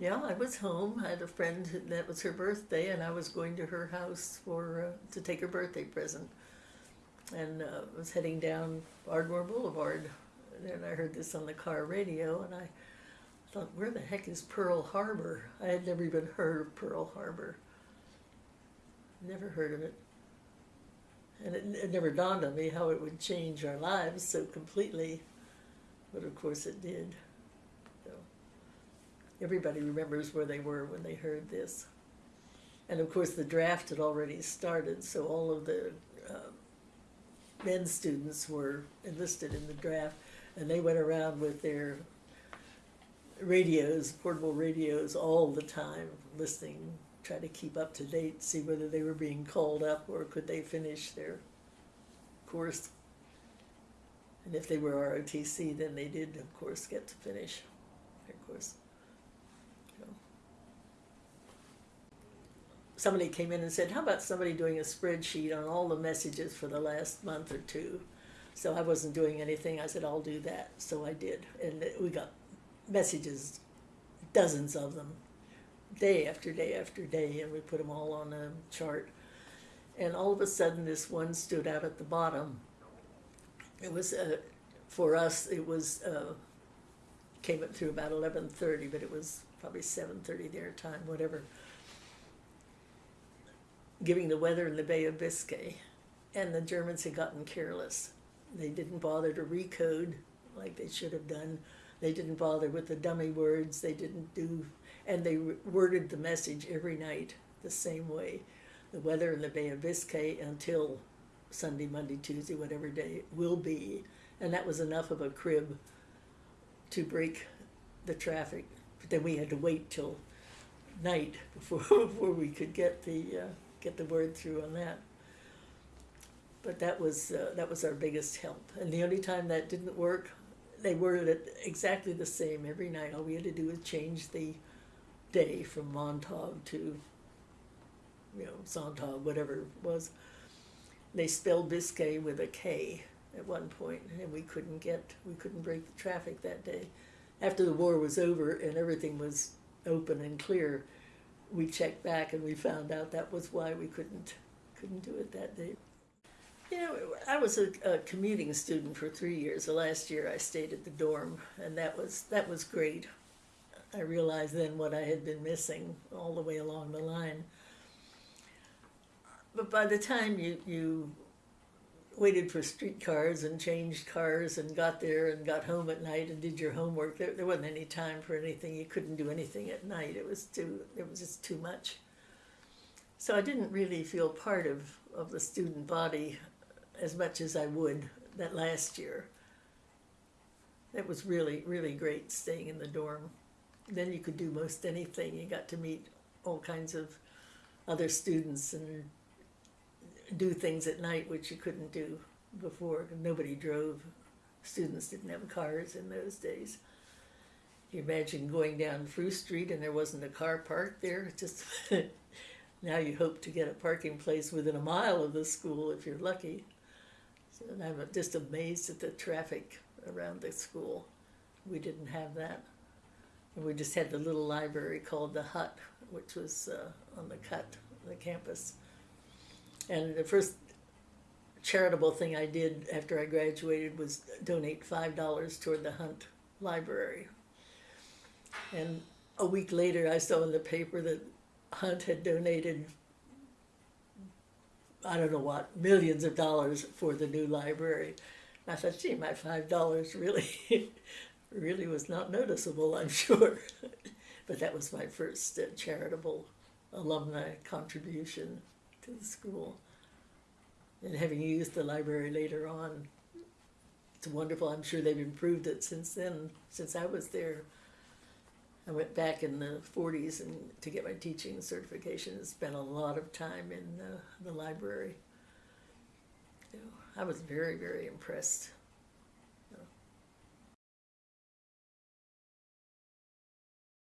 Yeah, I was home. I had a friend that was her birthday, and I was going to her house for uh, to take her birthday present, and uh, was heading down Ardmore Boulevard, and I heard this on the car radio, and I thought, "Where the heck is Pearl Harbor?" I had never even heard of Pearl Harbor. Never heard of it, and it, it never dawned on me how it would change our lives so completely, but of course it did. Everybody remembers where they were when they heard this. And of course, the draft had already started, so all of the uh, men students were enlisted in the draft, and they went around with their radios, portable radios, all the time, listening, trying to keep up to date, see whether they were being called up or could they finish their course. And if they were ROTC, then they did, of course, get to finish their course. Somebody came in and said, How about somebody doing a spreadsheet on all the messages for the last month or two? So I wasn't doing anything. I said, I'll do that. So I did. And we got messages, dozens of them, day after day after day, and we put them all on a chart. And all of a sudden, this one stood out at the bottom. It was, uh, for us, it was, uh, came up through about 11.30, but it was probably 7.30 their time, whatever. Giving the weather in the Bay of Biscay. And the Germans had gotten careless. They didn't bother to recode like they should have done. They didn't bother with the dummy words. They didn't do, and they worded the message every night the same way. The weather in the Bay of Biscay until Sunday, Monday, Tuesday, whatever day it will be. And that was enough of a crib to break the traffic. But then we had to wait till night before, before we could get the, uh, get the word through on that. But that was, uh, that was our biggest help. And the only time that didn't work, they worded it exactly the same every night. All we had to do was change the day from Montag to, you know, Sonntag, whatever it was. They spelled Biscay with a K at one point, and we couldn't get, we couldn't break the traffic that day. After the war was over and everything was open and clear, we checked back and we found out that was why we couldn't, couldn't do it that day. You know, I was a, a commuting student for three years. The last year I stayed at the dorm, and that was that was great. I realized then what I had been missing all the way along the line. But by the time you you waited for streetcars and changed cars and got there and got home at night and did your homework, there, there wasn't any time for anything. You couldn't do anything at night. It was too it was just too much. So I didn't really feel part of, of the student body as much as I would that last year. It was really, really great staying in the dorm. Then you could do most anything. You got to meet all kinds of other students and do things at night which you couldn't do before. Nobody drove. Students didn't have cars in those days. You imagine going down Fruit Street and there wasn't a car parked there. Just now you hope to get a parking place within a mile of the school if you're lucky. So, and I'm just amazed at the traffic around the school. We didn't have that. And we just had the little library called the Hut, which was uh, on the cut, the campus. And the first charitable thing I did after I graduated was donate $5 toward the Hunt Library. And a week later, I saw in the paper that Hunt had donated I don't know what, millions of dollars for the new library. And I thought, gee, my five dollars really, really was not noticeable, I'm sure. but that was my first uh, charitable alumni contribution to the school. And having used the library later on, it's wonderful. I'm sure they've improved it since then, since I was there. I went back in the 40s and to get my teaching certification and spent a lot of time in uh, the library. You know, I was very, very impressed